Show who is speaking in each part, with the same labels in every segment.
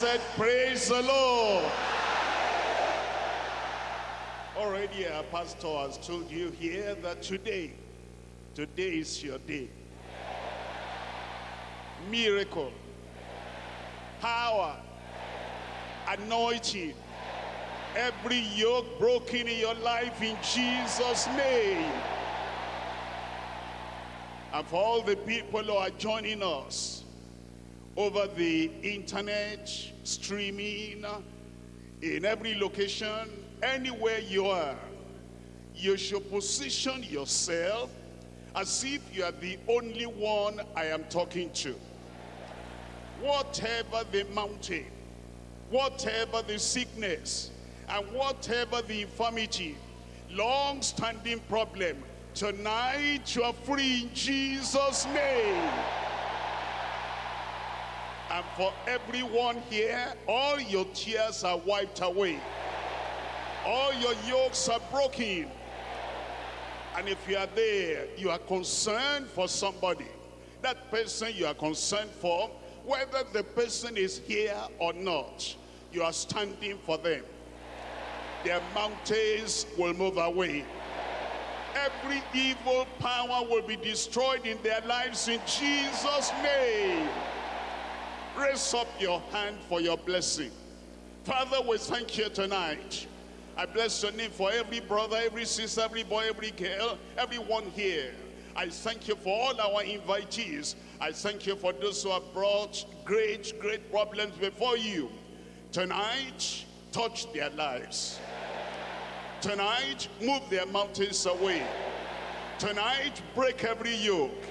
Speaker 1: said, Praise the Lord. Already our pastor has told you here that today, today is your day. Miracle, power, anointing, every yoke broken in your life in Jesus' name. And for all the people who are joining us over the internet, streaming, in every location, anywhere you are, you should position yourself as if you are the only one I am talking to. Whatever the mountain, whatever the sickness, and whatever the infirmity, long-standing problem, tonight you are free in Jesus' name. And for everyone here, all your tears are wiped away. All your yokes are broken. And if you are there, you are concerned for somebody. That person you are concerned for, whether the person is here or not, you are standing for them. Their mountains will move away. Every evil power will be destroyed in their lives in Jesus' name. Raise up your hand for your blessing. Father, we thank you tonight. I bless your name for every brother, every sister, every boy, every girl, everyone here. I thank you for all our invitees. I thank you for those who have brought great, great problems before you. Tonight, touch their lives. Tonight, move their mountains away. Tonight, break every yoke.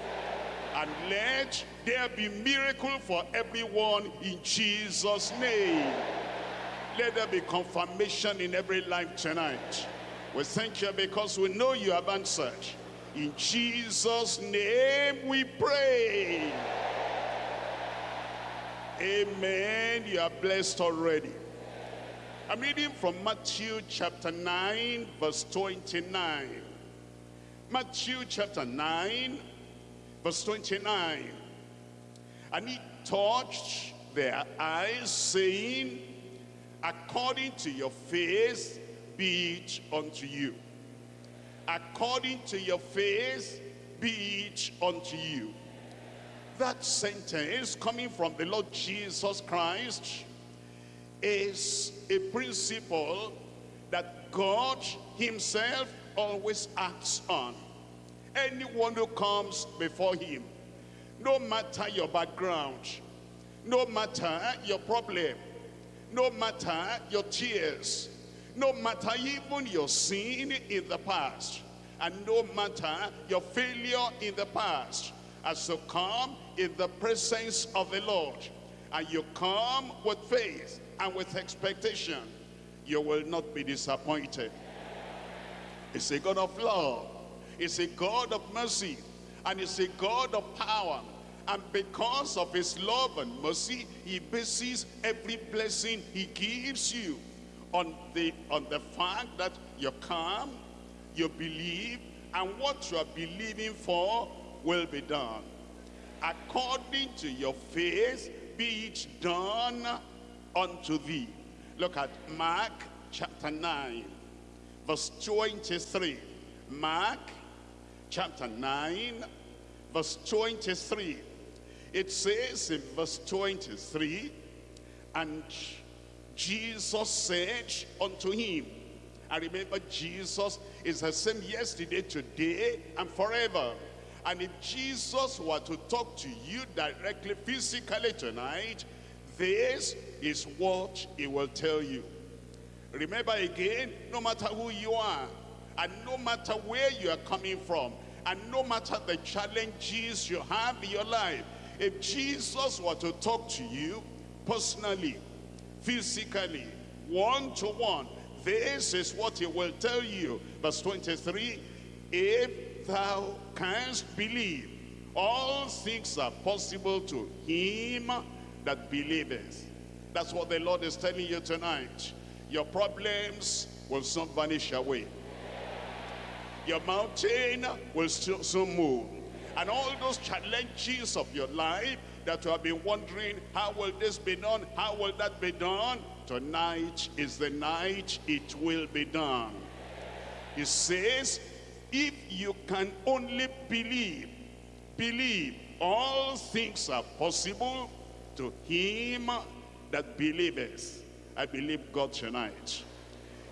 Speaker 1: And let there be miracle for everyone in Jesus' name. Let there be confirmation in every life tonight. We thank you because we know you have answered. In Jesus' name we pray. Amen. You are blessed already. I'm reading from Matthew chapter 9, verse 29. Matthew chapter 9, verse 29. And he touched their eyes, saying, According to your faith, be it unto you. According to your faith, be it unto you. That sentence coming from the Lord Jesus Christ is a principle that God himself always acts on. Anyone who comes before him, no matter your background, no matter your problem, no matter your tears, no matter even your sin in the past, and no matter your failure in the past, as you come in the presence of the Lord, and you come with faith and with expectation, you will not be disappointed. It's a God of love. It's a God of mercy. And it's a God of power. And because of his love and mercy, he bases every blessing he gives you on the, on the fact that you come, you believe, and what you are believing for will be done. According to your faith, be it done unto thee. Look at Mark chapter 9, verse 23. Mark chapter 9, verse 23. It says in verse 23, And Jesus said unto him, I remember Jesus is the same yesterday, today, and forever. And if Jesus were to talk to you directly, physically tonight, this is what he will tell you. Remember again, no matter who you are, and no matter where you are coming from, and no matter the challenges you have in your life, if Jesus were to talk to you personally, physically, one-to-one, this is what he will tell you. Verse 23, if thou canst believe, all things are possible to him that believeth. That's what the Lord is telling you tonight. Your problems will soon vanish away. Your mountain will still soon move. And all those challenges of your life, that you have been wondering, how will this be done? How will that be done? Tonight is the night it will be done. He says, if you can only believe, believe, all things are possible to him that believeth. I believe God tonight.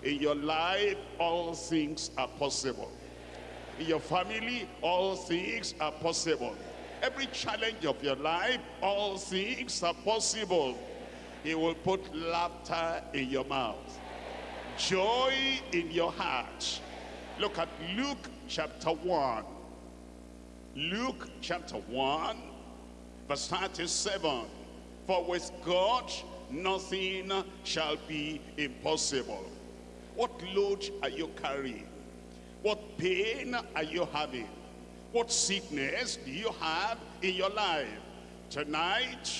Speaker 1: In your life, all things are possible. In your family, all things are possible. Every challenge of your life, all things are possible. He will put laughter in your mouth, joy in your heart. Look at Luke chapter 1. Luke chapter 1, verse 37. For with God, nothing shall be impossible. What load are you carrying? What pain are you having? What sickness do you have in your life? Tonight,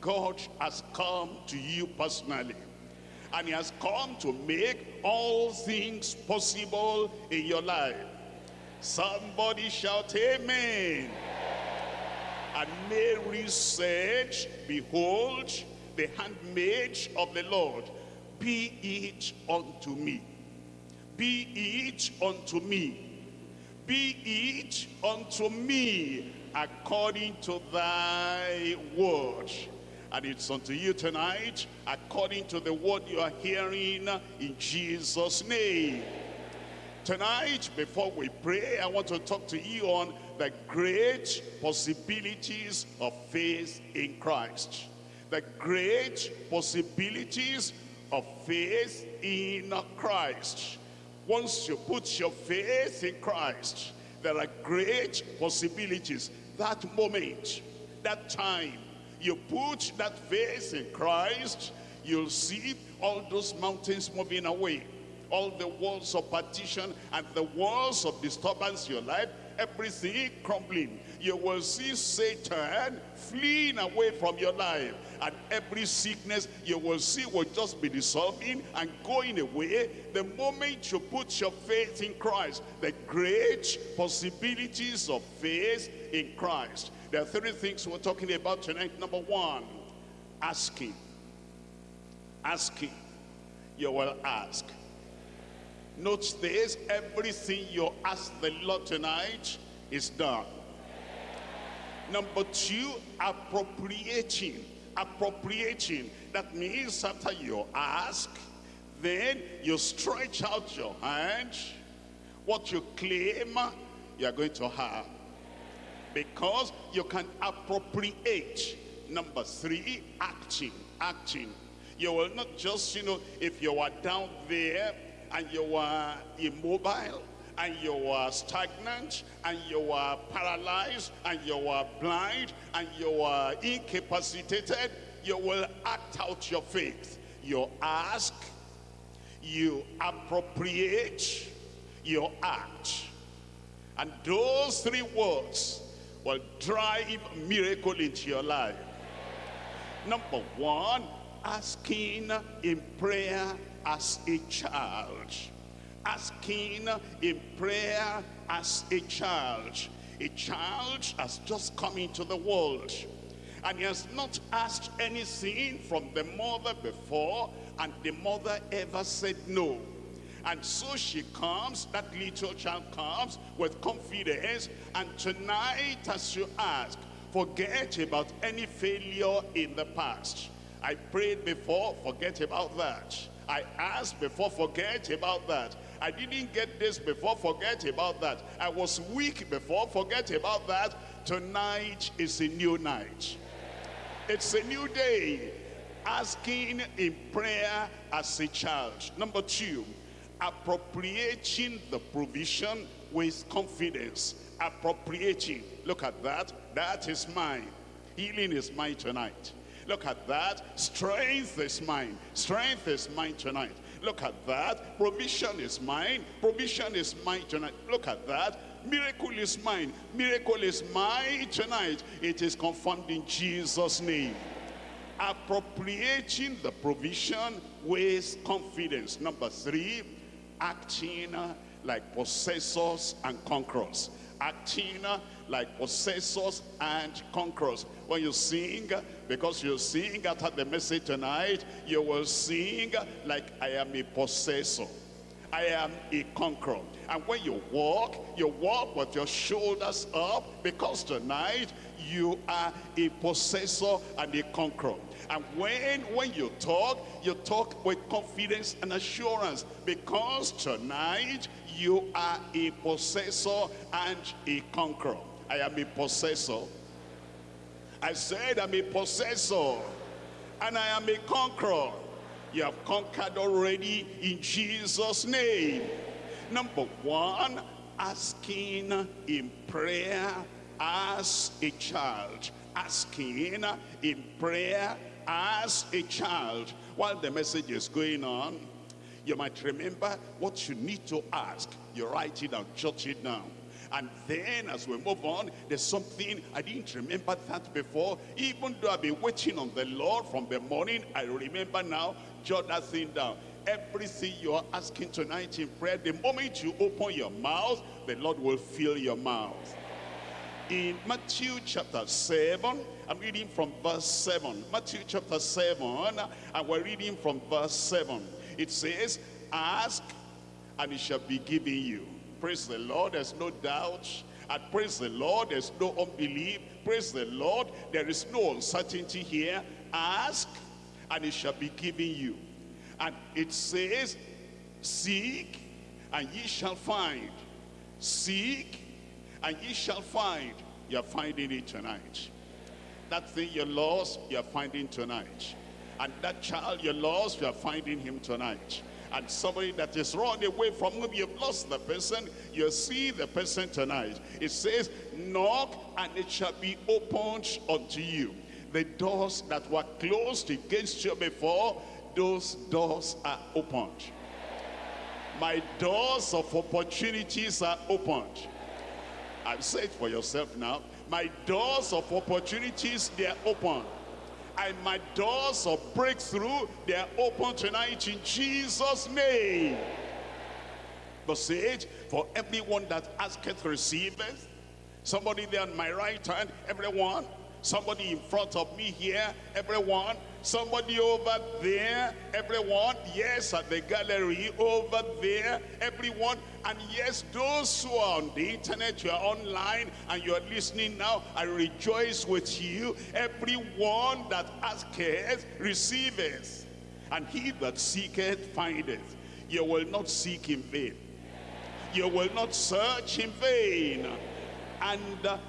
Speaker 1: God has come to you personally. And he has come to make all things possible in your life. Somebody shout amen. And Mary said, Behold, the handmaid of the Lord, be it unto me. Be it unto me. Be it unto me according to thy word. And it's unto you tonight according to the word you are hearing in Jesus' name. Tonight, before we pray, I want to talk to you on the great possibilities of faith in Christ. The great possibilities of faith in Christ. Once you put your faith in Christ, there are great possibilities. That moment, that time, you put that faith in Christ, you'll see all those mountains moving away all the walls of partition and the walls of disturbance in your life, everything crumbling. You will see Satan fleeing away from your life. And every sickness you will see will just be dissolving and going away the moment you put your faith in Christ. The great possibilities of faith in Christ. There are three things we're talking about tonight. Number one, asking. Asking. You will ask. Note this, everything you ask the Lord tonight is done. Number two, appropriating. Appropriating. That means after you ask, then you stretch out your hand. What you claim, you are going to have. Because you can appropriate. Number three, acting. Acting. You will not just, you know, if you are down there and you are immobile and you are stagnant and you are paralyzed and you are blind and you are incapacitated you will act out your faith. You ask you appropriate you act. And those three words will drive miracle into your life. Number one asking in prayer as a child. Asking in prayer as a child. A child has just come into the world. And he has not asked anything from the mother before. And the mother ever said no. And so she comes, that little child comes with confidence. And tonight as you ask, forget about any failure in the past. I prayed before, forget about that. I asked before, forget about that. I didn't get this before, forget about that. I was weak before, forget about that. Tonight is a new night. It's a new day. Asking in prayer as a child. Number two, appropriating the provision with confidence. Appropriating. Look at that. That is mine. Healing is mine tonight. Look at that. Strength is mine. Strength is mine tonight. Look at that. Provision is mine. Provision is mine tonight. Look at that. Miracle is mine. Miracle is mine tonight. It is confirmed in Jesus' name. Appropriating the provision with confidence. Number three, acting like possessors and conquerors. Acting like possessors and conquerors. When you sing, because you sing after the message tonight, you will sing like I am a possessor. I am a conqueror. And when you walk, you walk with your shoulders up because tonight you are a possessor and a conqueror. And when, when you talk, you talk with confidence and assurance because tonight you are a possessor and a conqueror. I am a possessor. I said I'm a possessor and I am a conqueror. You have conquered already in Jesus' name. Number one, asking in prayer as a child. Asking in prayer as a child. While the message is going on, you might remember what you need to ask. You write it down, jot it down. And then as we move on, there's something, I didn't remember that before. Even though I've been waiting on the Lord from the morning, I remember now, jot that thing down. Everything you're asking tonight in prayer, the moment you open your mouth, the Lord will fill your mouth. In Matthew chapter 7, I'm reading from verse 7. Matthew chapter 7, and we're reading from verse 7. It says, Ask, and it shall be given you. Praise the Lord, there's no doubt. And praise the Lord, there's no unbelief. Praise the Lord, there is no uncertainty here. Ask, and it shall be given you. And it says, Seek, and ye shall find. Seek, and ye shall find. You're finding it tonight. That thing you lost, you're finding tonight. And that child you lost, you're finding him tonight. And somebody that is run away from whom you've lost the person, you see the person tonight. It says, knock and it shall be opened unto you. The doors that were closed against you before, those doors are opened. My doors of opportunities are opened. I've said for yourself now, my doors of opportunities, they are open. And my doors of breakthrough, they are open tonight in Jesus' name. Verse 8, for everyone that asketh receiveth. Somebody there on my right hand, everyone. Somebody in front of me here, everyone Somebody over there, everyone, yes, at the gallery, over there, everyone, and yes, those who are on the internet, you are online, and you are listening now, I rejoice with you. Everyone that asketh, receiveth, and he that seeketh, findeth. You will not seek in vain. You will not search in vain. And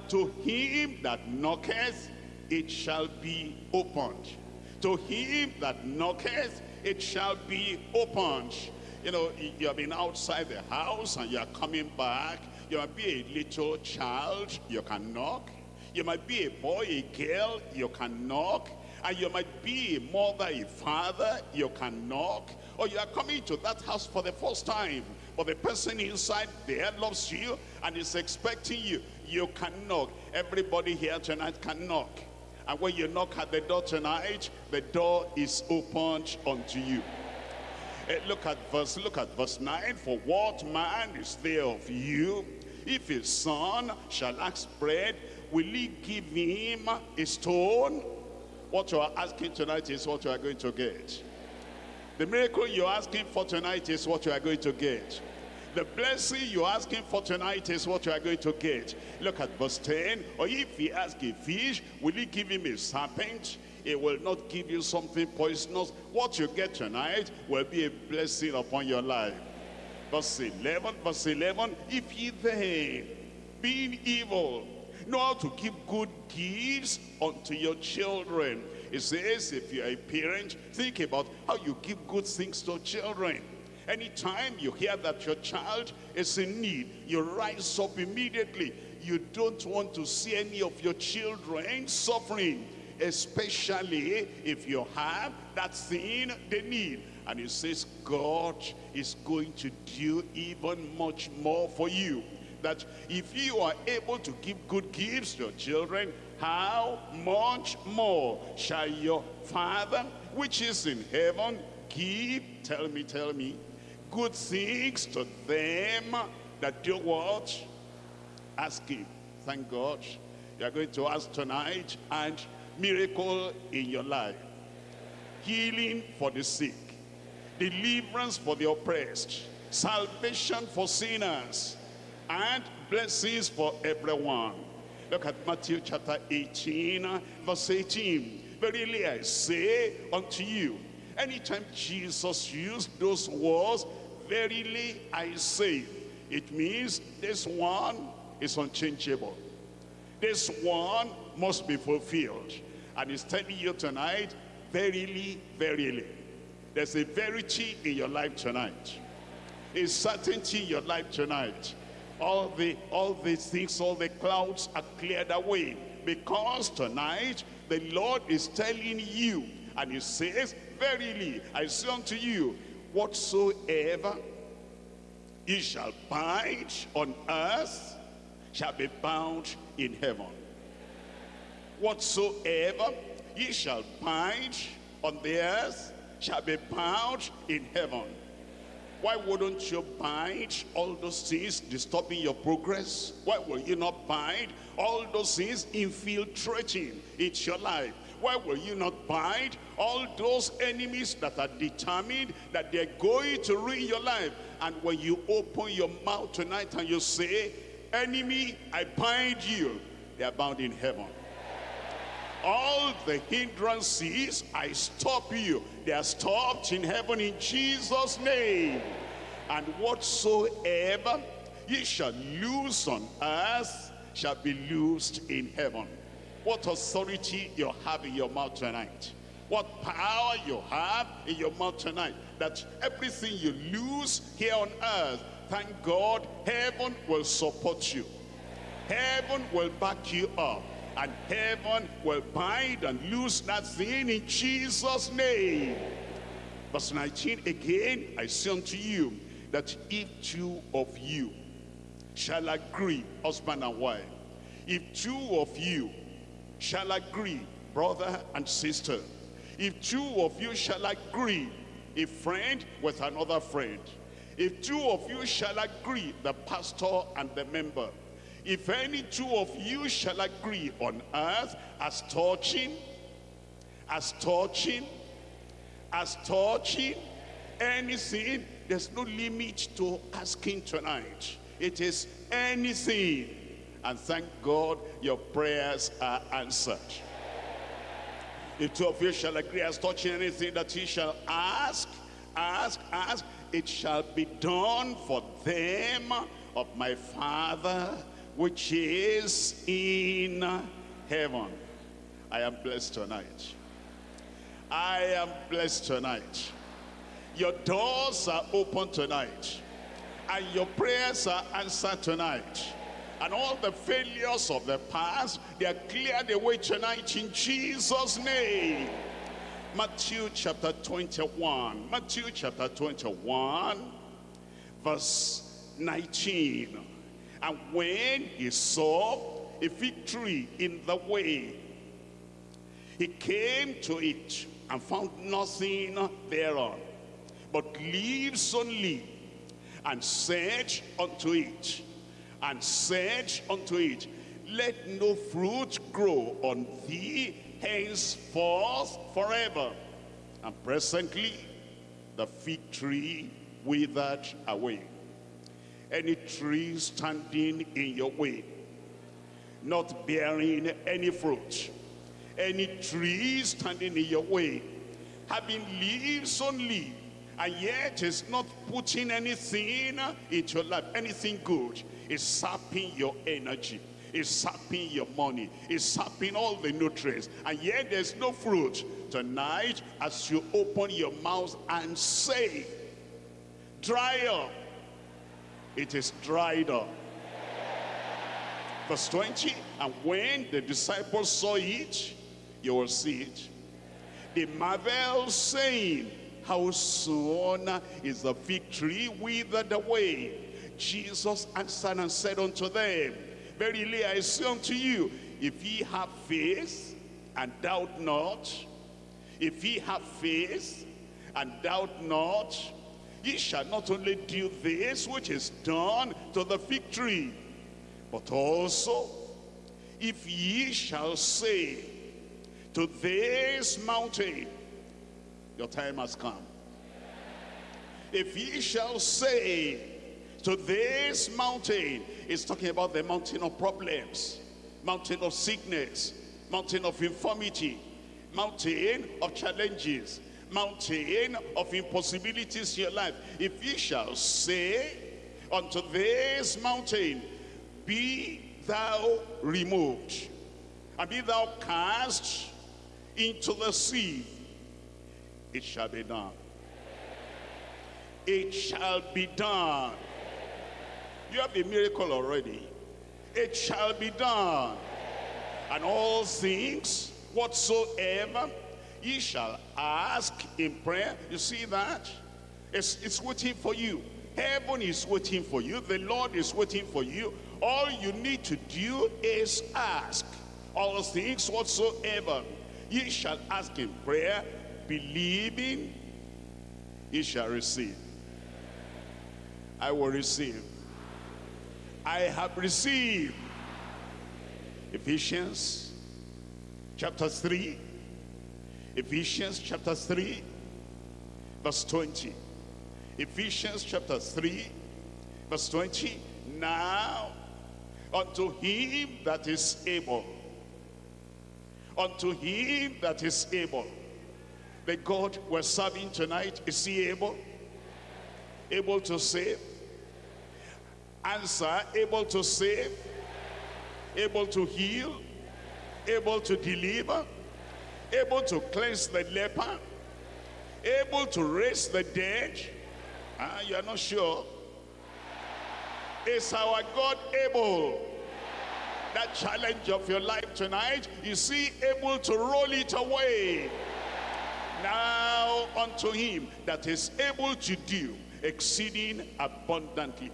Speaker 1: to him that knocketh, it shall be opened. To him that knocketh, it shall be opened. You know, you have been outside the house and you are coming back. You might be a little child, you can knock. You might be a boy, a girl, you can knock. And you might be a mother, a father, you can knock. Or you are coming to that house for the first time. But the person inside there loves you and is expecting you. You can knock. Everybody here tonight can knock. And when you knock at the door tonight, the door is opened unto you. Uh, look at verse look at verse 9 for what man is there of you if his son shall ask bread will he give him a stone what you are asking tonight is what you are going to get the miracle you're asking for tonight is what you are going to get the blessing you're asking for tonight is what you are going to get. Look at verse 10. Or if he asks a fish, will he give him a serpent? It will not give you something poisonous. What you get tonight will be a blessing upon your life. Verse 11, verse 11, if ye then, being evil, know how to give good gifts unto your children. It says, if you're a parent, think about how you give good things to children. Anytime you hear that your child is in need, you rise up immediately. You don't want to see any of your children suffering, especially if you have that thing they need. And it says God is going to do even much more for you. That if you are able to give good gifts to your children, how much more shall your Father, which is in heaven, give, tell me, tell me, good things to them that do what? Ask him. thank God. You are going to ask tonight and miracle in your life. Healing for the sick. Deliverance for the oppressed. Salvation for sinners. And blessings for everyone. Look at Matthew chapter 18, verse 18. Verily I say unto you, anytime Jesus used those words, verily I say, it means this one is unchangeable. This one must be fulfilled. And he's telling you tonight, verily, verily. There's a verity in your life tonight. A certainty in your life tonight. All the all these things, all the clouds are cleared away. Because tonight the Lord is telling you, and he says, Verily, I say unto you, whatsoever ye shall bind on earth shall be bound in heaven. Whatsoever ye shall bind on the earth shall be bound in heaven. Why wouldn't you bind all those things disturbing your progress? Why will you not bind all those things infiltrating into your life? Why will you not bind all those enemies that are determined that they're going to ruin your life? And when you open your mouth tonight and you say, enemy, I bind you, they are bound in heaven. All the hindrances, I stop you. They are stopped in heaven in Jesus' name. And whatsoever ye shall loose on earth shall be loosed in heaven. What authority you have in your mouth tonight. What power you have in your mouth tonight. That everything you lose here on earth, thank God, heaven will support you. Heaven will back you up and heaven will bind and loose that thing in Jesus' name. Verse 19, again, I say unto you, that if two of you shall agree, husband and wife, if two of you shall agree, brother and sister, if two of you shall agree, a friend with another friend, if two of you shall agree, the pastor and the member, if any two of you shall agree on earth as touching, as touching, as touching anything, there's no limit to asking tonight. It is anything. And thank God your prayers are answered. If two of you shall agree as touching anything that he shall ask, ask, ask, it shall be done for them of my Father which is in heaven. I am blessed tonight. I am blessed tonight. Your doors are open tonight. And your prayers are answered tonight. And all the failures of the past, they are cleared away tonight in Jesus' name. Matthew chapter 21. Matthew chapter 21, verse 19. And when he saw a tree in the way, he came to it and found nothing thereon, but leaves only, and said unto it, and said unto it, Let no fruit grow on thee henceforth forever. And presently the fig tree withered away any tree standing in your way, not bearing any fruit, any tree standing in your way, having leaves only, and yet is not putting anything into your life, anything good, is sapping your energy, is sapping your money, is sapping all the nutrients, and yet there's no fruit. Tonight, as you open your mouth and say, dry up, it is dried up. Verse 20, and when the disciples saw it, you will see it. They marvel saying, how soon is the victory withered away? Jesus answered and said unto them, Verily I say unto you, if ye have faith and doubt not, if ye have faith and doubt not, ye shall not only do this which is done to the fig tree, but also if ye shall say to this mountain, your time has come. If ye shall say to this mountain, it's talking about the mountain of problems, mountain of sickness, mountain of infirmity, mountain of challenges, mountain of impossibilities in your life. If ye shall say unto this mountain, be thou removed, and be thou cast into the sea, it shall be done. It shall be done. You have a miracle already. It shall be done. And all things whatsoever ye shall ask in prayer. You see that? It's, it's waiting for you. Heaven is waiting for you. The Lord is waiting for you. All you need to do is ask. All things whatsoever ye shall ask in prayer, believing ye shall receive. I will receive. I have received. Ephesians chapter 3. Ephesians chapter 3, verse 20. Ephesians chapter 3, verse 20. Now, unto him that is able, unto him that is able, the God we're serving tonight, is he able? Able to save? Answer, able to save? Able to heal? Able to deliver? Able to cleanse the leper? Able to raise the dead? Ah, you are not sure? Is our God able? That challenge of your life tonight, is he able to roll it away? Now unto him that is able to do exceeding abundantly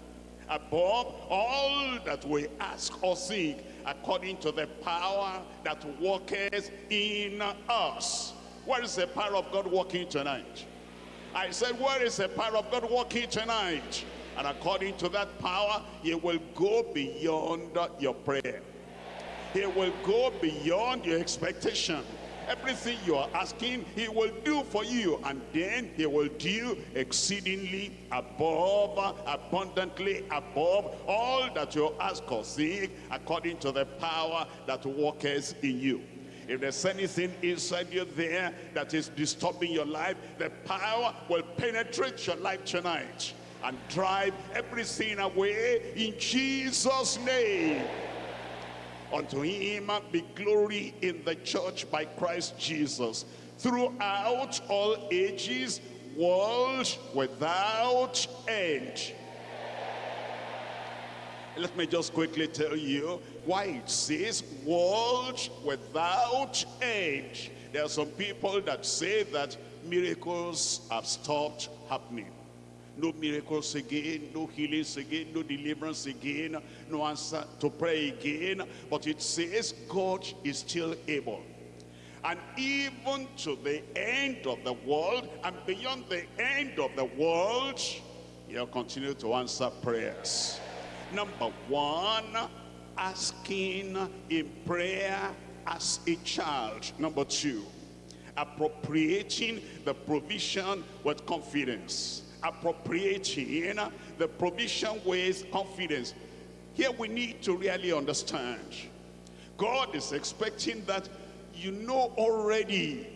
Speaker 1: above all that we ask or seek according to the power that worketh in us. Where is the power of God working tonight? I said, where is the power of God working tonight? And according to that power, he will go beyond your prayer. He will go beyond your expectation. Everything you are asking, he will do for you. And then he will do exceedingly above, abundantly above all that you ask or seek according to the power that worketh in you. If there's anything inside you there that is disturbing your life, the power will penetrate your life tonight and drive everything away in Jesus' name. Unto him be glory in the church by Christ Jesus throughout all ages, world without end. Let me just quickly tell you why it says world without end. There are some people that say that miracles have stopped happening no miracles again, no healings again, no deliverance again, no answer to pray again. But it says God is still able. And even to the end of the world and beyond the end of the world, he'll continue to answer prayers. Number one, asking in prayer as a child. Number two, appropriating the provision with confidence appropriating the provision with confidence. Here we need to really understand. God is expecting that you know already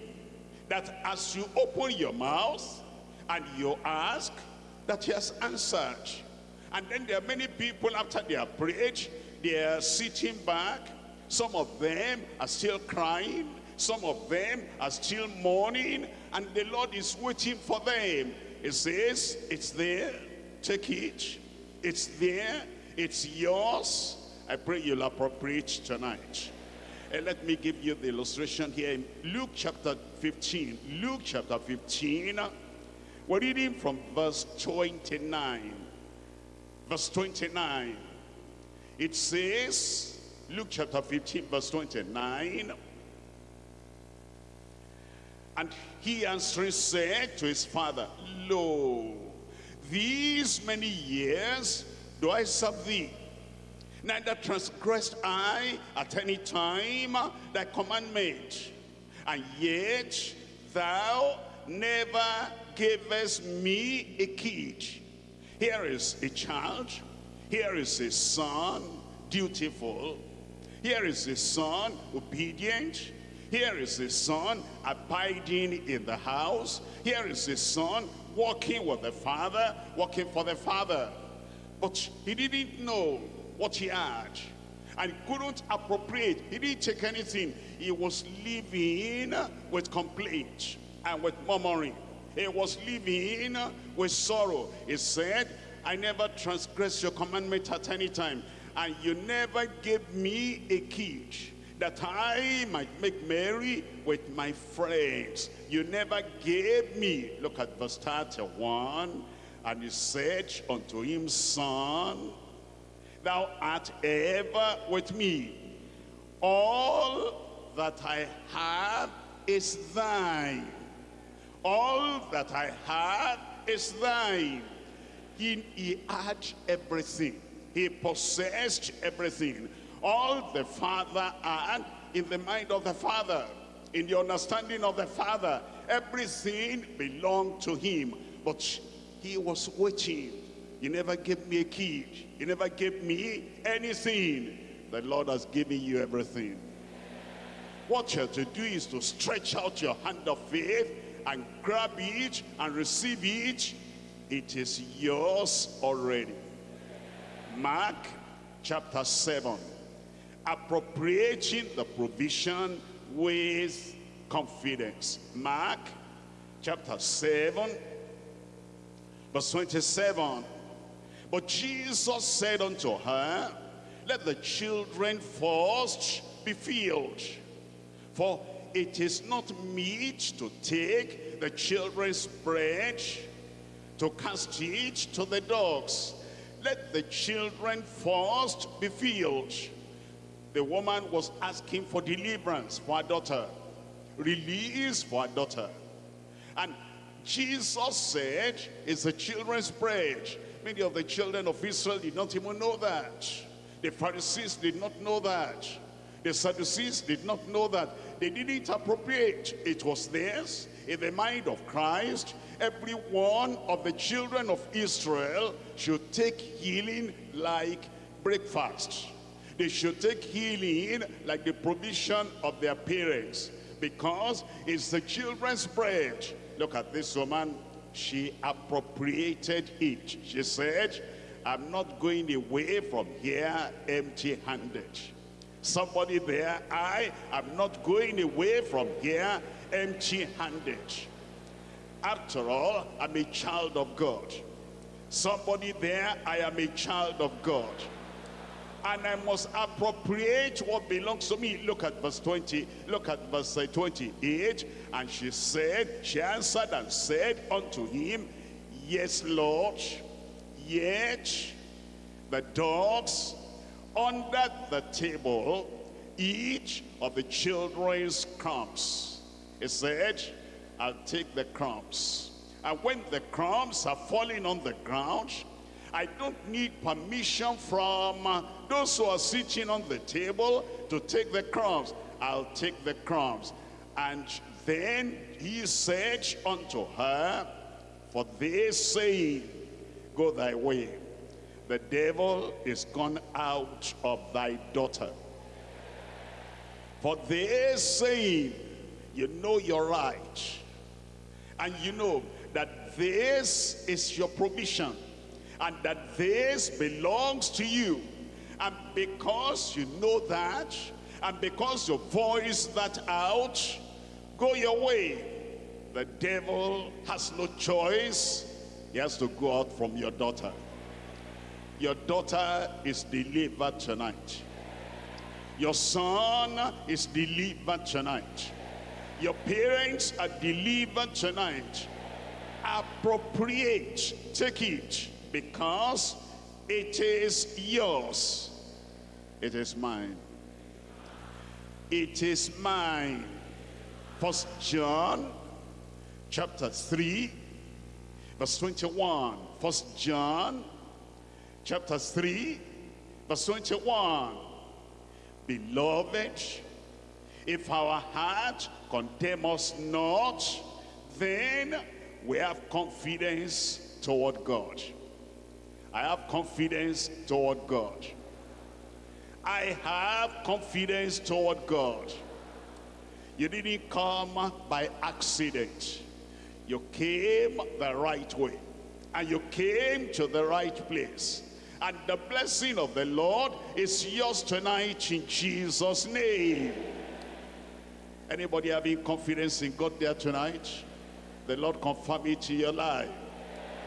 Speaker 1: that as you open your mouth and you ask, that he has answered. And then there are many people after they have prayed, they are sitting back. Some of them are still crying. Some of them are still mourning. And the Lord is waiting for them it says, it's there, take it. It's there, it's yours. I pray you'll appropriate tonight. And let me give you the illustration here in Luke chapter 15. Luke chapter 15, we're reading from verse 29. Verse 29. It says, Luke chapter 15, verse 29, and he answering said to his father, Lo, these many years do I serve thee, Neither transgressed I at any time thy commandment. And yet thou never gavest me a kid. Here is a child. Here is a son, dutiful. Here is a son, obedient. Here is a son, abiding in the house. Here is a son, walking with the father, working for the father. But he didn't know what he had. And couldn't appropriate. He didn't take anything. He was living with complaint and with murmuring. He was living with sorrow. He said, I never transgressed your commandment at any time. And you never gave me a kid that I might make merry with my friends. You never gave me. Look at verse 31. And he said unto him, Son, thou art ever with me. All that I have is thine. All that I have is thine. He, he had everything. He possessed everything. All the Father had in the mind of the Father, in the understanding of the Father, everything belonged to him. But he was waiting. You never gave me a key. You never gave me anything. The Lord has given you everything. What you have to do is to stretch out your hand of faith and grab it and receive it. It is yours already. Mark chapter 7. Appropriating the provision with confidence. Mark chapter 7 Verse 27. But Jesus said unto her, Let the children first be filled. For it is not meet to take the children's bread to cast it to the dogs. Let the children first be filled. The woman was asking for deliverance for her daughter, release for her daughter. And Jesus said it's the children's bread. Many of the children of Israel did not even know that. The Pharisees did not know that. The Sadducees did not know that. They didn't appropriate. It was theirs in the mind of Christ. Every one of the children of Israel should take healing like breakfast. They should take healing like the provision of their parents because it's the children's bread Look at this woman. She appropriated it. She said, I'm not going away from here empty-handed. Somebody there, I am not going away from here empty-handed. After all, I'm a child of God. Somebody there, I am a child of God and I must appropriate what belongs to me. Look at verse 20. Look at verse uh, 28. And she said, she answered and said unto him, Yes, Lord, yet the dogs under the table each of the children's crumbs. He said, I'll take the crumbs. And when the crumbs are falling on the ground, I don't need permission from those who are sitting on the table to take the crumbs. I'll take the crumbs. And then he said unto her, For this saying, Go thy way. The devil is gone out of thy daughter. For this saying, you know you're right. And you know that this is your provision and that this belongs to you. And because you know that, and because you voice that out, go your way. The devil has no choice. He has to go out from your daughter. Your daughter is delivered tonight. Your son is delivered tonight. Your parents are delivered tonight. Appropriate, take it because it is yours. It is mine. It is mine. First John chapter 3 verse 21. First John chapter 3 Verse 21. Beloved, if our heart condemn us not, then we have confidence toward God. I have confidence toward God. I have confidence toward God. You didn't come by accident. You came the right way. And you came to the right place. And the blessing of the Lord is yours tonight in Jesus' name. Anybody having confidence in God there tonight? The Lord confirm it to your life.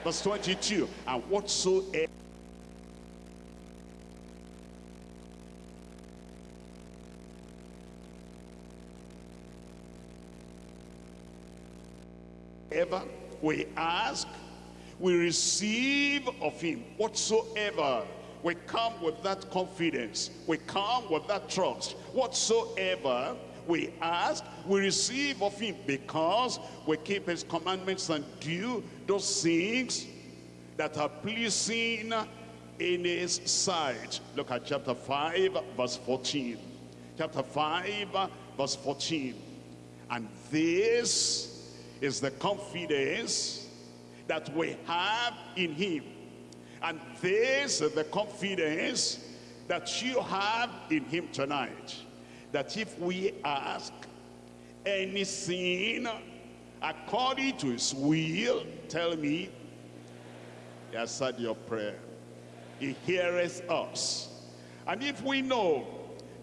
Speaker 1: Verse 22, and whatsoever ever we ask, we receive of him whatsoever. We come with that confidence. We come with that trust. Whatsoever we ask, we receive of him because we keep his commandments and do those things that are pleasing in his sight. Look at chapter 5, verse 14. Chapter 5, verse 14. And this is the confidence that we have in him. And this is the confidence that you have in him tonight that if we ask anything according to his will, tell me, he said your prayer. He heareth us. And if we know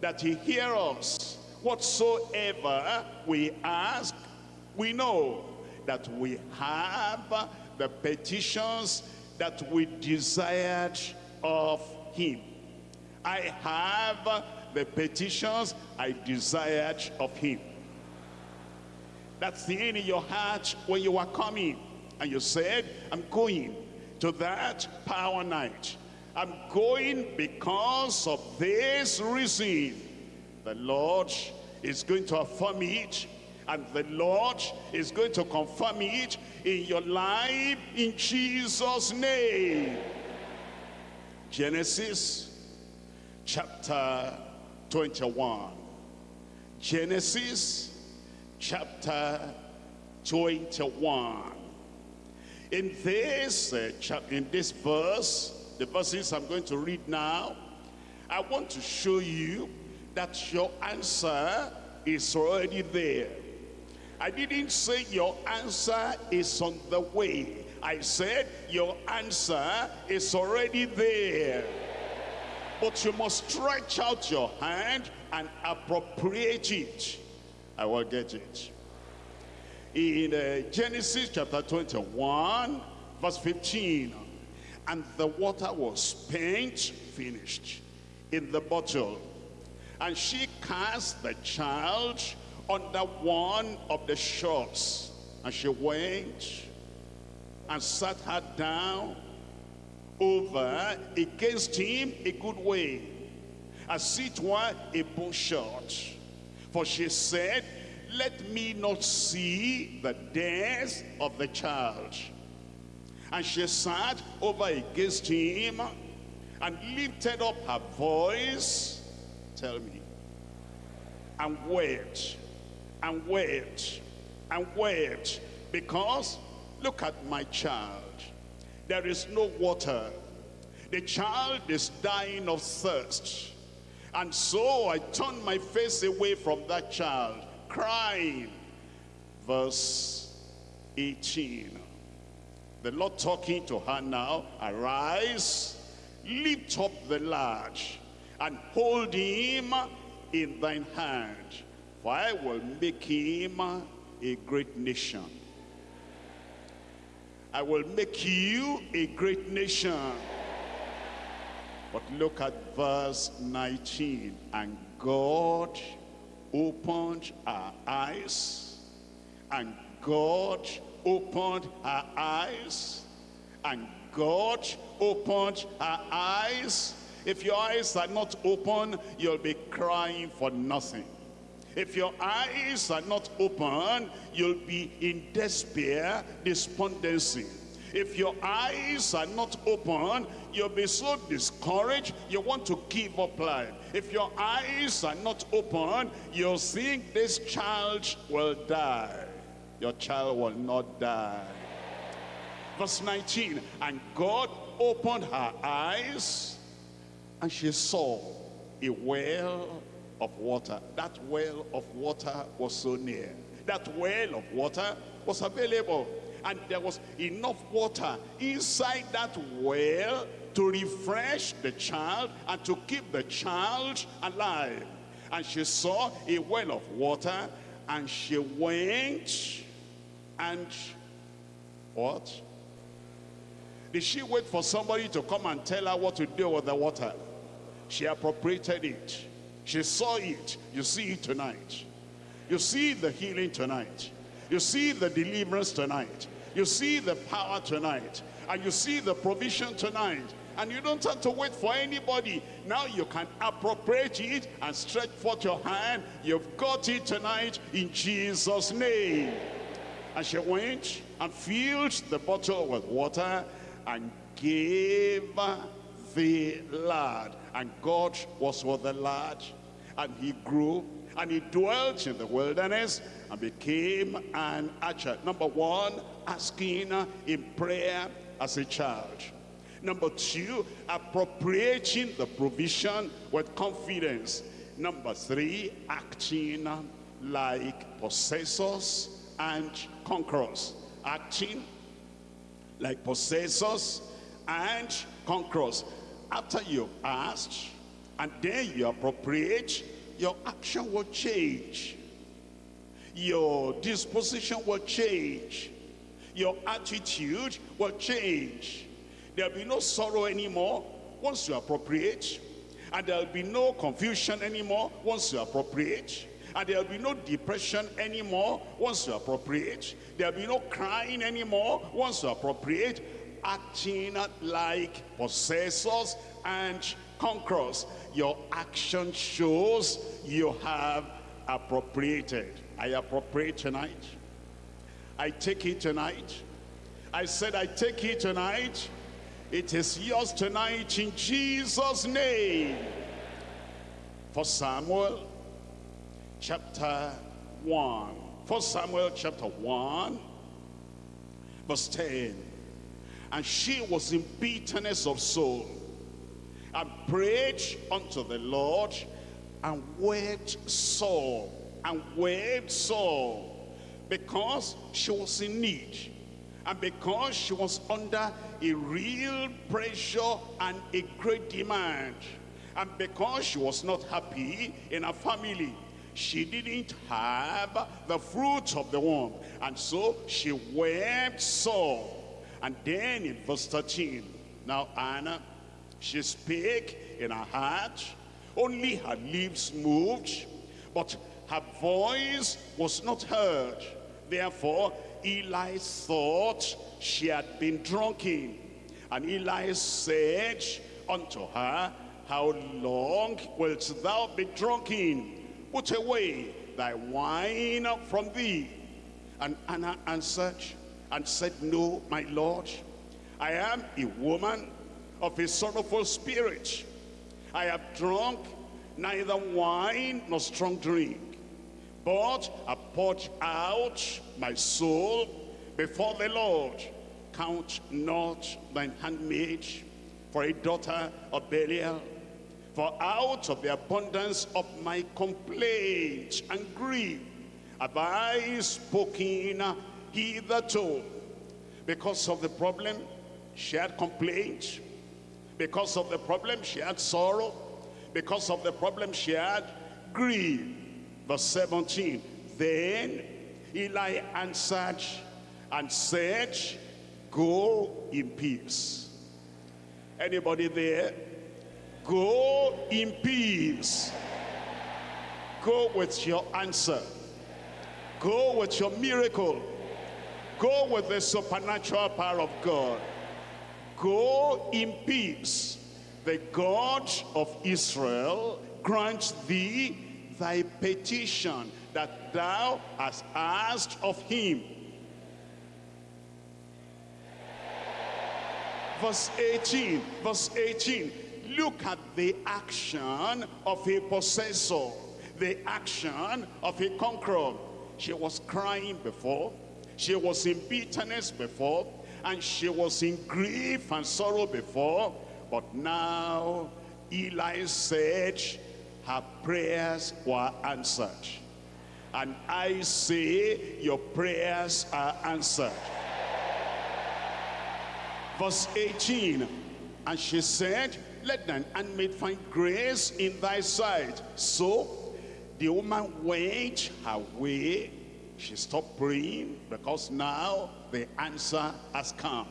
Speaker 1: that he hears us, whatsoever we ask, we know that we have the petitions that we desired of him. I have the petitions I desired of him. That's the end in your heart when you were coming. And you said, I'm going to that power night. I'm going because of this reason. The Lord is going to affirm it and the Lord is going to confirm it in your life in Jesus name Genesis chapter 21. Genesis chapter 21. In this, uh, in this verse, the verses I'm going to read now, I want to show you that your answer is already there. I didn't say your answer is on the way. I said your answer is already there. But you must stretch out your hand and appropriate it. I will get it. In uh, Genesis chapter 21, verse 15, and the water was spent, finished, in the bottle. And she cast the child under one of the shrubs. And she went and sat her down over against him a good way, as it were a bow shot. For she said, let me not see the death of the child. And she sat over against him and lifted up her voice, tell me, and wept, and wept, and wept, because look at my child there is no water. The child is dying of thirst. And so I turned my face away from that child, crying. Verse 18. The Lord talking to her now, arise, lift up the lad, and hold him in thine hand, for I will make him a great nation I will make you a great nation. But look at verse 19. And God opened our eyes. And God opened our eyes. And God opened our eyes. If your eyes are not open, you'll be crying for nothing. If your eyes are not open, you'll be in despair, despondency. If your eyes are not open, you'll be so discouraged, you want to give up life. If your eyes are not open, you'll think this child will die. Your child will not die. Verse 19, and God opened her eyes, and she saw a well of water. That well of water was so near. That well of water was available. And there was enough water inside that well to refresh the child and to keep the child alive. And she saw a well of water and she went and what? Did she wait for somebody to come and tell her what to do with the water? She appropriated it. She saw it. You see it tonight. You see the healing tonight. You see the deliverance tonight. You see the power tonight. And you see the provision tonight. And you don't have to wait for anybody. Now you can appropriate it and stretch forth your hand. You've got it tonight in Jesus' name. And she went and filled the bottle with water and gave the lad. And God was with the lad. And he grew and he dwelt in the wilderness and became an archer. Number one, asking in prayer as a child. Number two, appropriating the provision with confidence. Number three, acting like possessors and conquerors. Acting like possessors and conquerors. After you've asked, and then you appropriate, your action will change. Your disposition will change. Your attitude will change. There'll be no sorrow anymore once you appropriate. And there'll be no confusion anymore once you appropriate. And there'll be no depression anymore once you appropriate. There'll be no crying anymore once you appropriate. Acting like possessors and conquerors. Your action shows you have appropriated. I appropriate tonight. I take it tonight. I said I take it tonight. It is yours tonight in Jesus' name. For Samuel chapter 1. For Samuel chapter 1 verse 10. And she was in bitterness of soul and prayed unto the Lord and wept sore and wept sore because she was in need and because she was under a real pressure and a great demand and because she was not happy in her family she didn't have the fruit of the womb and so she wept sore and then in verse 13 now Anna she spake in her heart, only her lips moved, but her voice was not heard. Therefore, Eli thought she had been drunken. And Eli said unto her, How long wilt thou be drunken? Put away thy wine from thee. And Anna answered and said, No, my Lord, I am a woman of a sorrowful spirit. I have drunk neither wine nor strong drink, but I poured out my soul before the Lord. Count not thine handmaid for a daughter of Belial. For out of the abundance of my complaint and grief have I spoken hitherto. Because of the problem, shared complaint, because of the problem, she had sorrow. Because of the problem, she had grief. Verse 17. Then Eli answered and said, Go in peace. Anybody there? Go in peace. Go with your answer. Go with your miracle. Go with the supernatural power of God. Go in peace. The God of Israel grant thee thy petition that thou hast asked of him. Verse 18, verse 18. Look at the action of a possessor, the action of a conqueror. She was crying before, she was in bitterness before, and she was in grief and sorrow before. But now Eli said her prayers were answered. And I say your prayers are answered. Verse 18, and she said, let thine handmaid find grace in thy sight. So the woman went her way. She stopped praying because now the answer has come.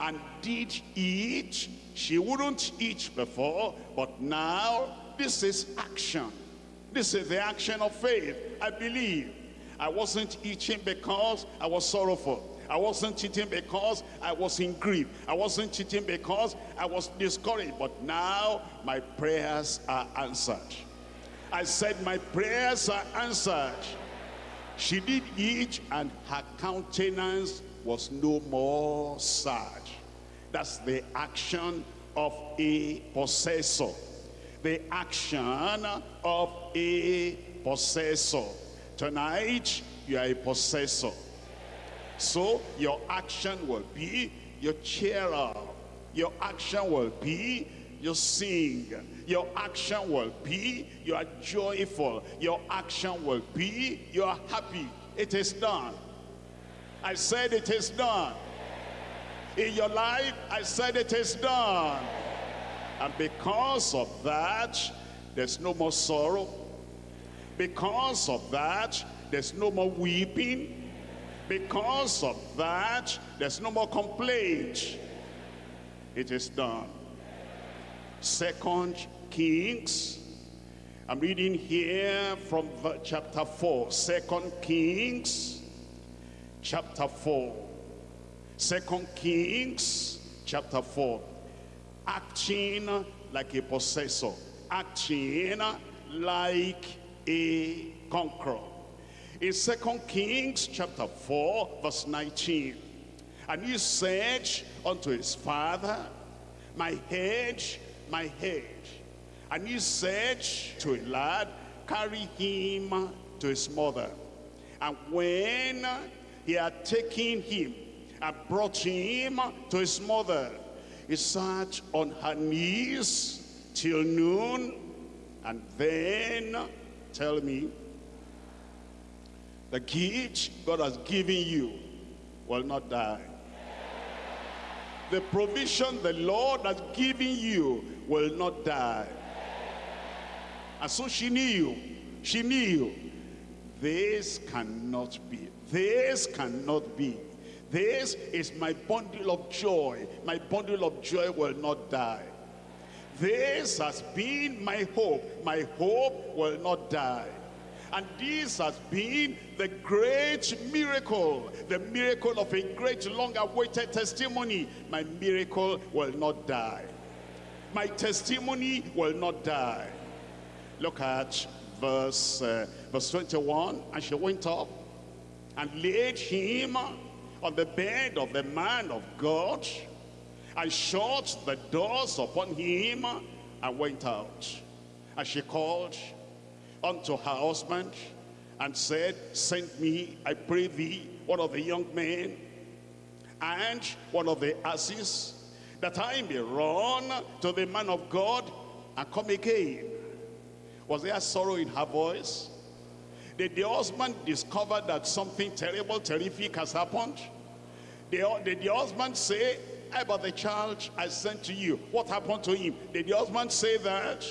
Speaker 1: And did eat. She wouldn't eat before, but now this is action. This is the action of faith. I believe. I wasn't eating because I was sorrowful. I wasn't cheating because I was in grief. I wasn't cheating because I was discouraged. But now my prayers are answered. I said my prayers are answered. She did eat and her countenance was no more sad. That's the action of a possessor. The action of a possessor. Tonight, you are a possessor. So your action will be, you cheer up. Your action will be, you sing. Your action will be, you are joyful. Your action will be, you are happy. It is done. I said it is done. In your life, I said it is done. And because of that, there's no more sorrow. Because of that, there's no more weeping. Because of that, there's no more complaint. It is done. Second Kings. I'm reading here from chapter 4. Second Kings, chapter 4. Second Kings, chapter 4. Acting like a possessor. Acting like a conqueror in Second Kings chapter 4 verse 19 and he said unto his father my head my head and he said to a lad carry him to his mother and when he had taken him and brought him to his mother he sat on her knees till noon and then tell me the gift God has given you will not die. The provision the Lord has given you will not die. And so she knew, she knew, this cannot be, this cannot be. This is my bundle of joy. My bundle of joy will not die. This has been my hope. My hope will not die. And this has been the great miracle, the miracle of a great long-awaited testimony. My miracle will not die. My testimony will not die. Look at verse, uh, verse 21. And she went up and laid him on the bed of the man of God and shut the doors upon him and went out. And she called unto her husband and said, Send me, I pray thee, one of the young men and one of the asses, that I may run to the man of God and come again. Was there sorrow in her voice? Did the husband discover that something terrible, terrific has happened? Did the husband say, about the child I sent to you, what happened to him? Did the husband say that?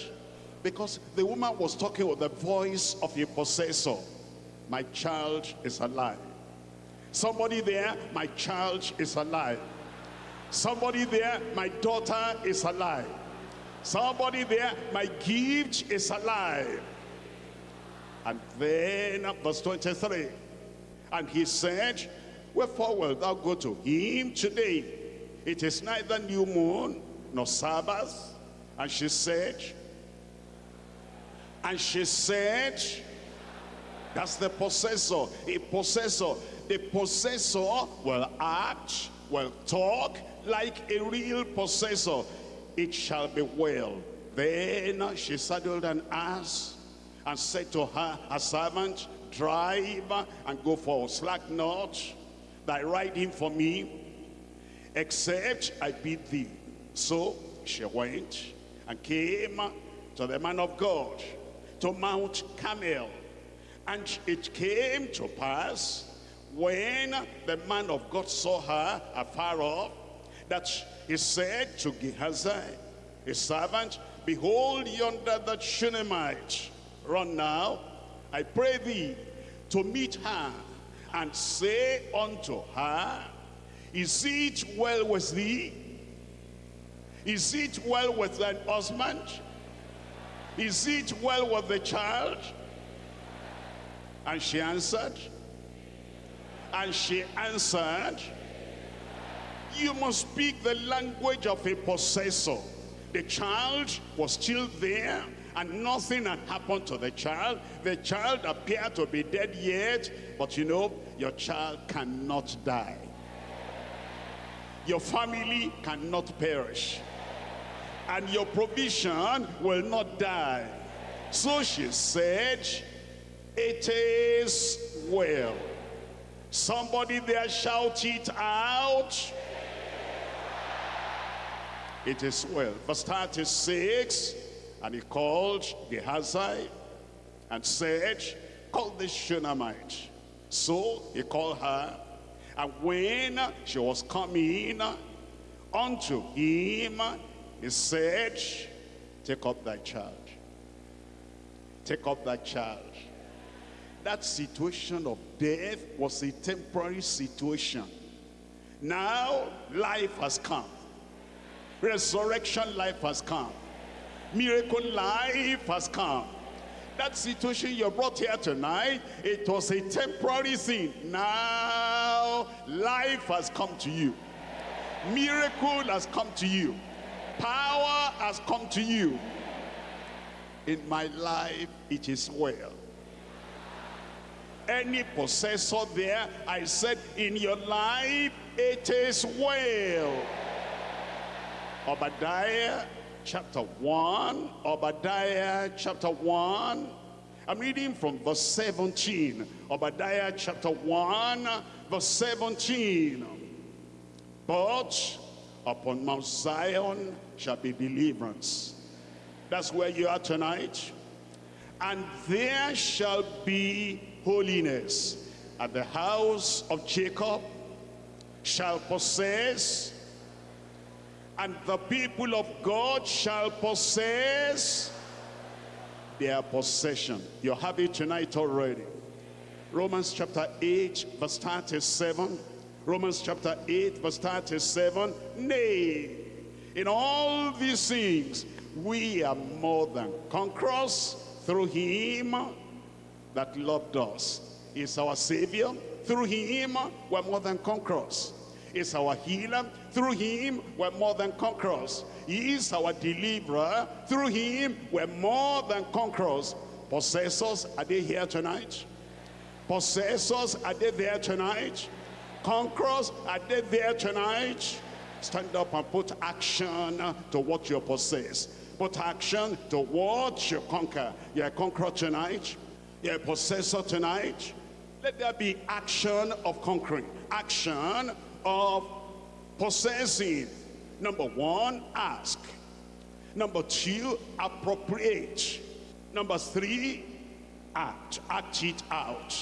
Speaker 1: Because the woman was talking with the voice of a possessor. My child is alive. Somebody there, my child is alive. Somebody there, my daughter is alive. Somebody there, my gift is alive. And then uh, verse 23. And he said, Wherefore wilt thou go to him today? It is neither new moon nor Sabbath. And she said, and she said, that's the possessor, a possessor. The possessor will act will talk like a real possessor. It shall be well. Then she saddled an ass and said to her, a servant, drive and go for slack not thy riding for me, except I bid thee. So she went and came to the man of God to Mount Carmel. And it came to pass when the man of God saw her afar off, that he said to Gehazi, his servant, Behold yonder the Shunammite. Run now, I pray thee, to meet her, and say unto her, Is it well with thee? Is it well with thine husband? Is it well with the child? And she answered, and she answered, you must speak the language of a possessor. The child was still there and nothing had happened to the child. The child appeared to be dead yet, but you know, your child cannot die. Your family cannot perish. And your provision will not die. So she said, it is well. Somebody there shout it out. It is well. Verse 36, and he called Gehazi and said, call this Shunammite. So he called her, and when she was coming unto him, he said, take up thy child. Take up thy child. That situation of death was a temporary situation. Now life has come. Resurrection life has come. Miracle life has come. That situation you brought here tonight, it was a temporary thing. Now life has come to you. Miracle has come to you. Power has come to you. In my life, it is well any possessor there, I said, in your life, it is well. Obadiah chapter 1, Obadiah chapter 1, I'm reading from verse 17. Obadiah chapter 1, verse 17. But upon Mount Zion shall be deliverance. That's where you are tonight. And there shall be holiness. And the house of Jacob shall possess, and the people of God shall possess their possession. You have it tonight already. Romans chapter 8, verse 37. Romans chapter 8, verse 37. Nay, in all these things, we are more than conquerors through him that loved us. Is our Savior. Through him, we're more than conquerors. Is our healer. Through him, we're more than conquerors. He is our deliverer. Through him, we're more than conquerors. Possessors, are they here tonight? Possessors, are they there tonight? Conquerors, are they there tonight? Stand up and put action to what you possess. Put action to what you conquer. You're a conqueror tonight. You're a possessor tonight. Let there be action of conquering. Action of possessing. Number one, ask. Number two, appropriate. Number three, act. Act it out.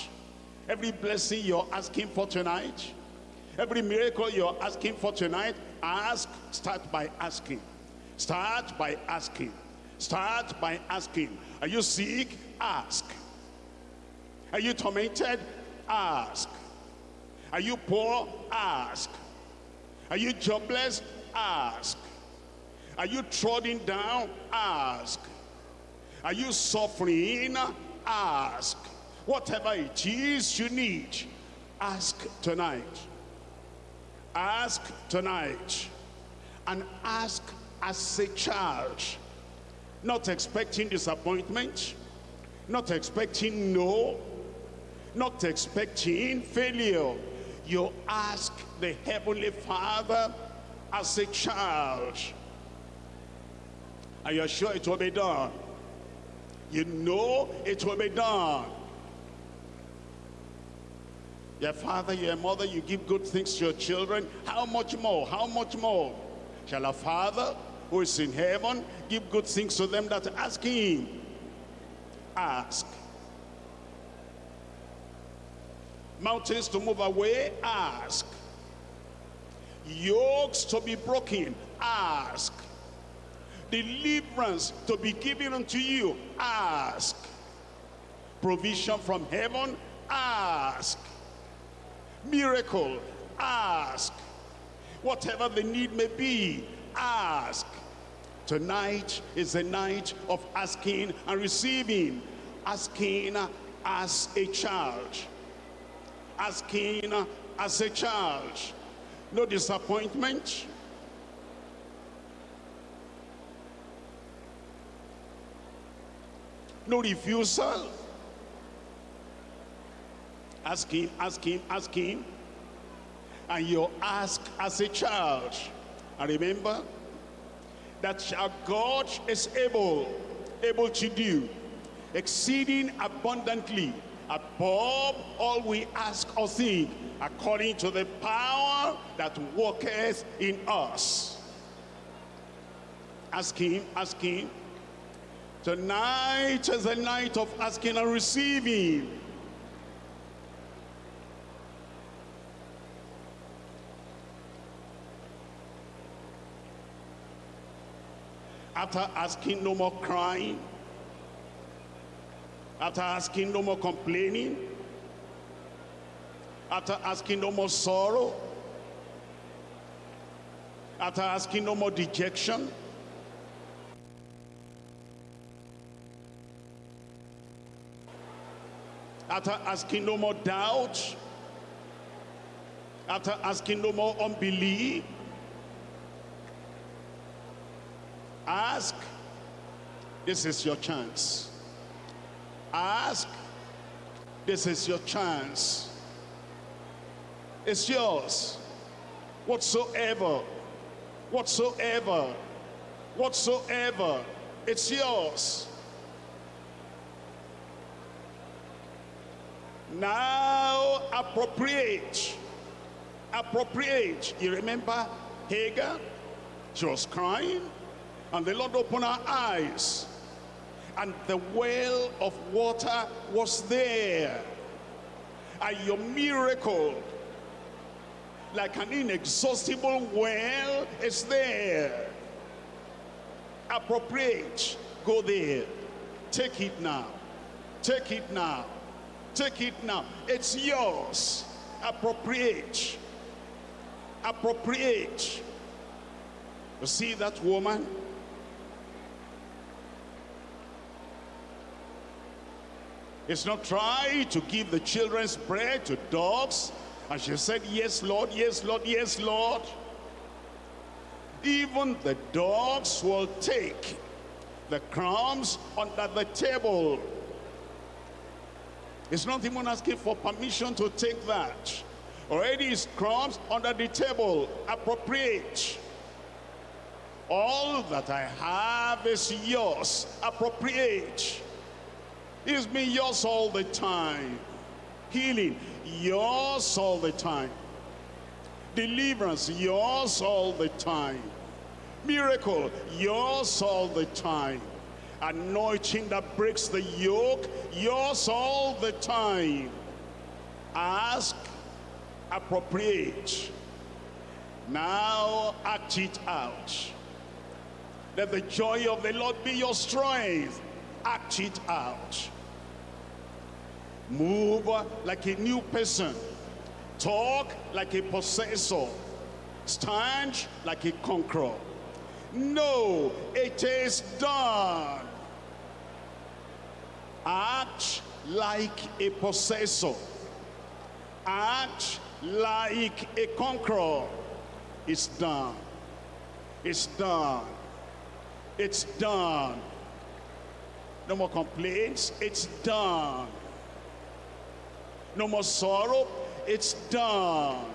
Speaker 1: Every blessing you're asking for tonight, every miracle you're asking for tonight, ask, start by asking. Start by asking. Start by asking. Are you sick? Ask. Are you tormented? Ask. Are you poor? Ask. Are you jobless? Ask. Are you trodden down? Ask. Are you suffering? Ask. Whatever it is you need, ask tonight. Ask tonight. And ask as a child. Not expecting disappointment. Not expecting no not expecting failure. You ask the Heavenly Father as a child. And you're sure it will be done. You know it will be done. Your father, your mother, you give good things to your children. How much more? How much more? Shall a father who is in heaven give good things to them that ask him? Ask. Mountains to move away? Ask. Yokes to be broken? Ask. Deliverance to be given unto you? Ask. Provision from heaven? Ask miracle, ask. Whatever the need may be, ask. Tonight is the night of asking and receiving. Asking as a child. Asking as a child. No disappointment. No refusal Ask him, ask him, ask him. And you ask as a child. And remember that our God is able, able to do exceeding abundantly above all we ask or think according to the power that worketh in us. Ask him, ask him. Tonight is the night of asking and receiving. After asking no more crying, after asking no more complaining, after asking no more sorrow, after asking no more dejection, after asking no more doubt, after asking no more unbelief, Ask. This is your chance. Ask. This is your chance. It's yours. Whatsoever. Whatsoever. Whatsoever. It's yours. Now appropriate. Appropriate. You remember Hagar? She was crying. And the Lord opened her eyes. And the well of water was there. And your miracle, like an inexhaustible well, is there. Appropriate. Go there. Take it now. Take it now. Take it now. It's yours. Appropriate. Appropriate. You see that woman? It's not try to give the children's bread to dogs. And she said, yes, Lord, yes, Lord, yes, Lord. Even the dogs will take the crumbs under the table. It's not even asking for permission to take that. Already is crumbs under the table. Appropriate. All that I have is yours. Appropriate. It's been yours all the time. Healing, yours all the time. Deliverance, yours all the time. Miracle, yours all the time. Anointing that breaks the yoke, yours all the time. Ask, appropriate. Now act it out. Let the joy of the Lord be your strength. Act it out. Move like a new person. Talk like a possessor. Stand like a conqueror. No, it is done. Act like a possessor. Act like a conqueror. It's done. It's done. It's done. No more complaints. It's done. No more sorrow. It's done.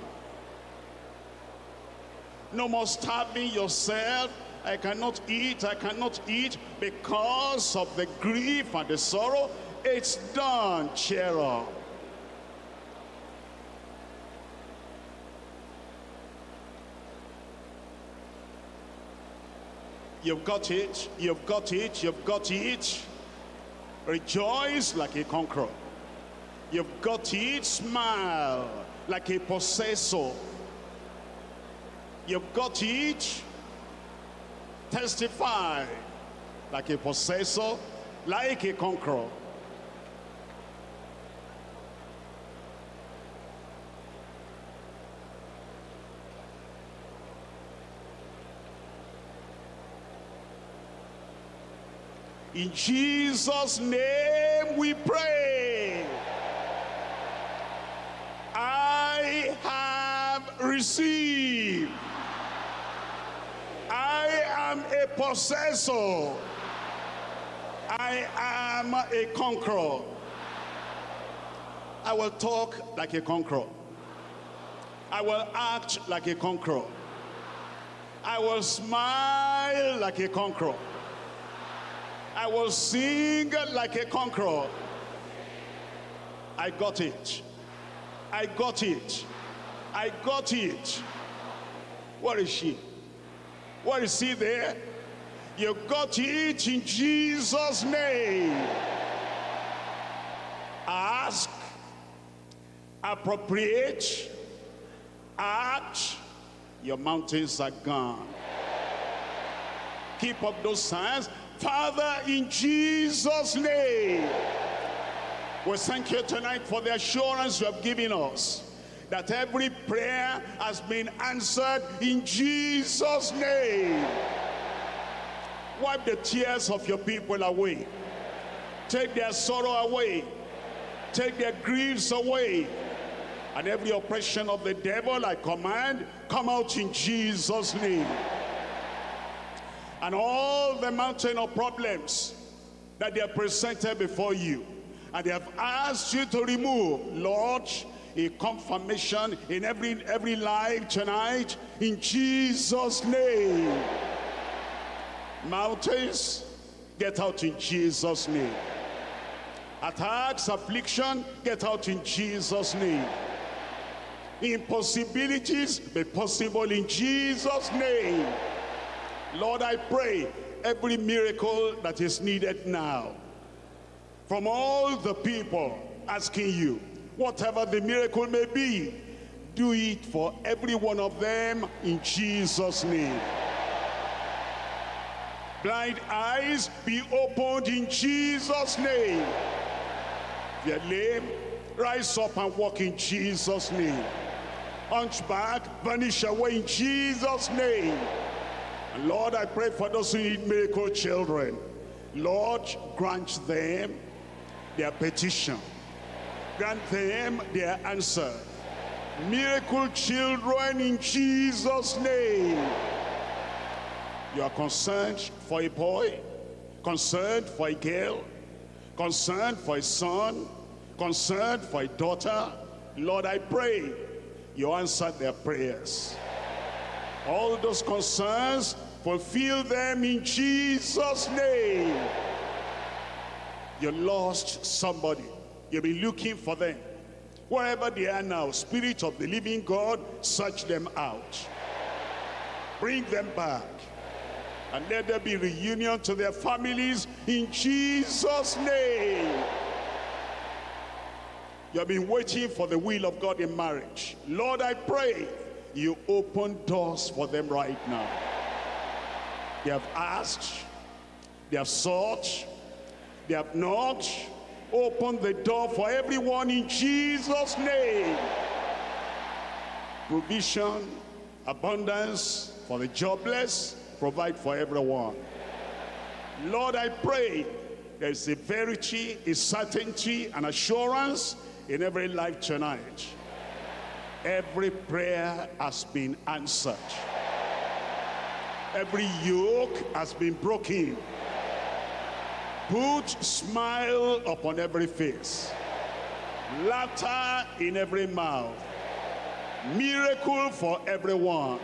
Speaker 1: No more starving yourself. I cannot eat, I cannot eat because of the grief and the sorrow. It's done, cheer up. You've got it, you've got it, you've got it. Rejoice like a conqueror. You've got it, smile like a possessor. You've got it, testify like a possessor, like a conqueror. In Jesus' name we pray. I have received. I am a possessor. I am a conqueror. I will talk like a conqueror. I will act like a conqueror. I will smile like a conqueror. I will sing like a conqueror. I got it. I got it. I got it. Where is she? Where is he there? You got it in Jesus' name. Ask, appropriate, act, your mountains are gone. Keep up those signs Father, in Jesus' name, we thank you tonight for the assurance you have given us that every prayer has been answered in Jesus' name. Wipe the tears of your people away. Take their sorrow away. Take their griefs away. And every oppression of the devil, I command, come out in Jesus' name and all the mountain of problems that they have presented before you and they have asked you to remove lord a confirmation in every every life tonight in jesus name. Mountains get out in jesus name. Attacks affliction get out in jesus name. Impossibilities be possible in jesus name. Lord, I pray every miracle that is needed now from all the people asking you, whatever the miracle may be, do it for every one of them in Jesus' name. Blind eyes be opened in Jesus' name. If you're lame, rise up and walk in Jesus' name. Hunchback, vanish away in Jesus' name. And Lord, I pray for those who need miracle children. Lord, grant them their petition. Grant them their answer. Miracle children in Jesus' name. You are concerned for a boy, concerned for a girl, concerned for a son, concerned for a daughter. Lord, I pray you answer their prayers all those concerns, fulfill them in Jesus' name. You lost somebody. You've been looking for them. Wherever they are now, Spirit of the living God, search them out. Bring them back. And let there be reunion to their families in Jesus' name. You have been waiting for the will of God in marriage. Lord, I pray you open doors for them right now. They have asked, they have sought, they have not opened the door for everyone in Jesus' name. Provision, abundance for the jobless, provide for everyone. Lord, I pray there's a verity, a certainty, an assurance in every life tonight Every prayer has been answered. Every yoke has been broken. Put smile upon every face. Laughter in every mouth. Miracle for everyone.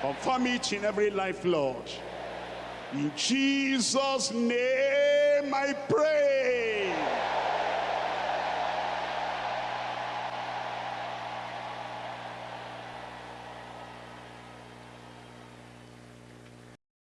Speaker 1: Confirm it in every life, Lord. In Jesus' name I pray.